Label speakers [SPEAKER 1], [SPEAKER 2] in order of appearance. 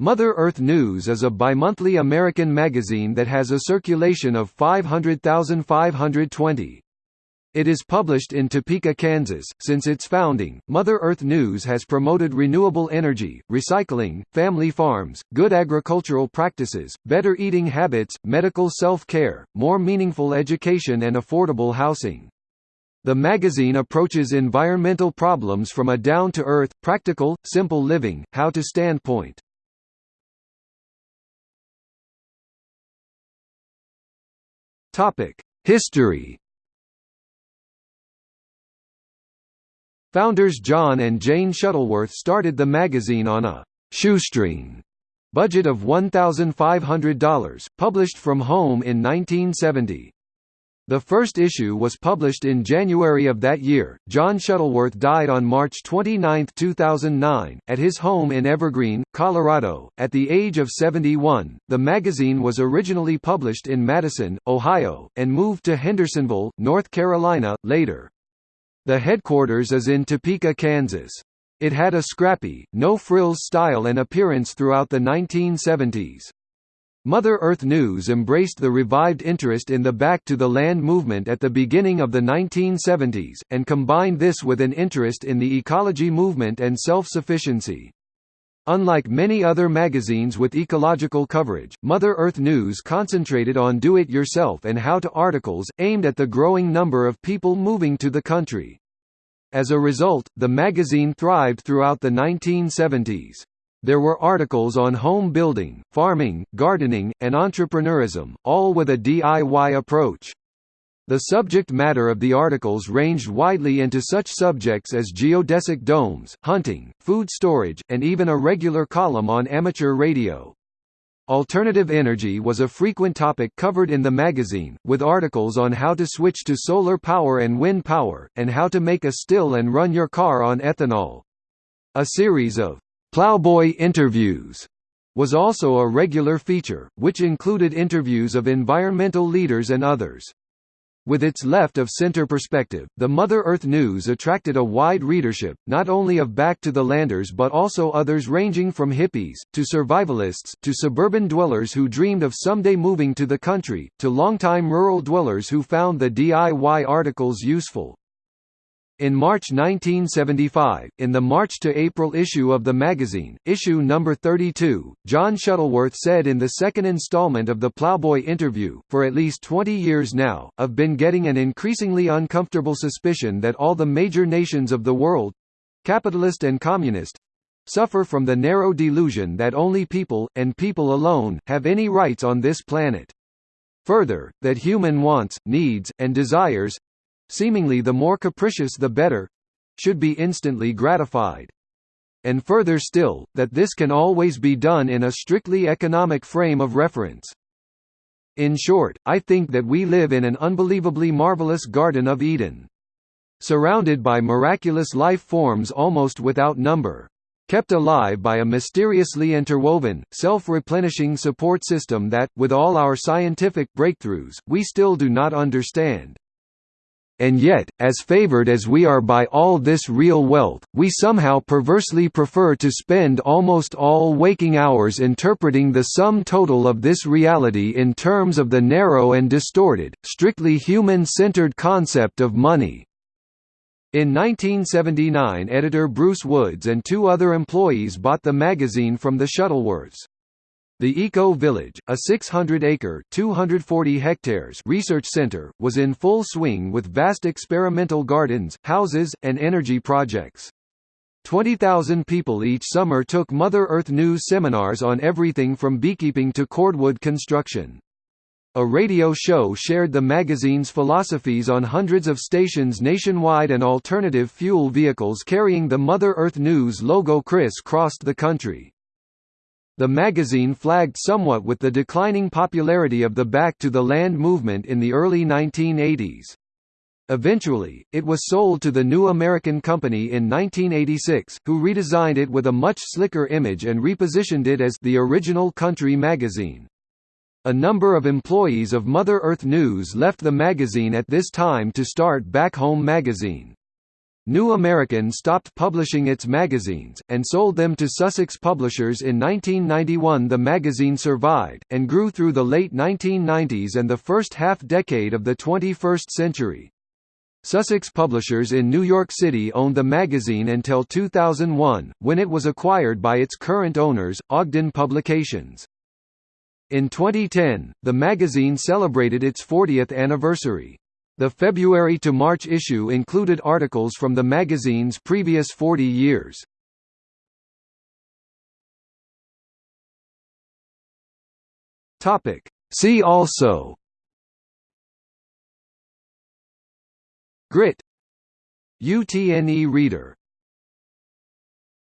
[SPEAKER 1] Mother Earth News is a bimonthly American magazine that has a circulation of 500,520. It is published in Topeka, Kansas. Since its founding, Mother Earth News has promoted renewable energy, recycling, family farms, good agricultural practices, better eating habits, medical self-care, more meaningful education and affordable housing. The magazine approaches environmental problems from a down-to-earth, practical, simple living, how-to standpoint. History Founders John and Jane Shuttleworth started the magazine on a «shoestring» budget of $1,500, published from home in 1970. The first issue was published in January of that year. John Shuttleworth died on March 29, 2009, at his home in Evergreen, Colorado, at the age of 71. The magazine was originally published in Madison, Ohio, and moved to Hendersonville, North Carolina, later. The headquarters is in Topeka, Kansas. It had a scrappy, no-frills style and appearance throughout the 1970s. Mother Earth News embraced the revived interest in the Back to the Land movement at the beginning of the 1970s, and combined this with an interest in the ecology movement and self-sufficiency. Unlike many other magazines with ecological coverage, Mother Earth News concentrated on do-it-yourself and how-to articles, aimed at the growing number of people moving to the country. As a result, the magazine thrived throughout the 1970s. There were articles on home building, farming, gardening, and entrepreneurism, all with a DIY approach. The subject matter of the articles ranged widely into such subjects as geodesic domes, hunting, food storage, and even a regular column on amateur radio. Alternative energy was a frequent topic covered in the magazine, with articles on how to switch to solar power and wind power, and how to make a still and run your car on ethanol. A series of Plowboy Interviews was also a regular feature, which included interviews of environmental leaders and others. With its left-of-center perspective, the Mother Earth News attracted a wide readership, not only of back-to-the-landers but also others ranging from hippies, to survivalists, to suburban dwellers who dreamed of someday moving to the country, to longtime rural dwellers who found the DIY articles useful. In March 1975, in the March to April issue of the magazine, issue number 32, John Shuttleworth said in the second installment of the Plowboy interview, for at least 20 years now, I've been getting an increasingly uncomfortable suspicion that all the major nations of the world—capitalist and communist—suffer from the narrow delusion that only people, and people alone, have any rights on this planet. Further, that human wants, needs, and desires, seemingly the more capricious the better should be instantly gratified. And further still, that this can always be done in a strictly economic frame of reference. In short, I think that we live in an unbelievably marvelous Garden of Eden. Surrounded by miraculous life forms almost without number. Kept alive by a mysteriously interwoven, self-replenishing support system that, with all our scientific breakthroughs, we still do not understand. And yet, as favored as we are by all this real wealth, we somehow perversely prefer to spend almost all waking hours interpreting the sum total of this reality in terms of the narrow and distorted, strictly human-centered concept of money. In 1979 editor Bruce Woods and two other employees bought the magazine from the Shuttleworths. The Eco Village, a 600-acre (240 hectares) research center, was in full swing with vast experimental gardens, houses, and energy projects. 20,000 people each summer took Mother Earth News seminars on everything from beekeeping to cordwood construction. A radio show shared the magazine's philosophies on hundreds of stations nationwide and alternative fuel vehicles carrying the Mother Earth News logo criss-crossed the country. The magazine flagged somewhat with the declining popularity of the Back to the Land movement in the early 1980s. Eventually, it was sold to the New American Company in 1986, who redesigned it with a much slicker image and repositioned it as the original country magazine. A number of employees of Mother Earth News left the magazine at this time to start Back Home magazine. New American stopped publishing its magazines, and sold them to Sussex Publishers in 1991 The magazine survived, and grew through the late 1990s and the first half-decade of the 21st century. Sussex Publishers in New York City owned the magazine until 2001, when it was acquired by its current owners, Ogden Publications. In 2010, the magazine celebrated its 40th anniversary. The February to March issue included articles from the magazine's previous 40 years. Topic. See also Grit UTNE Reader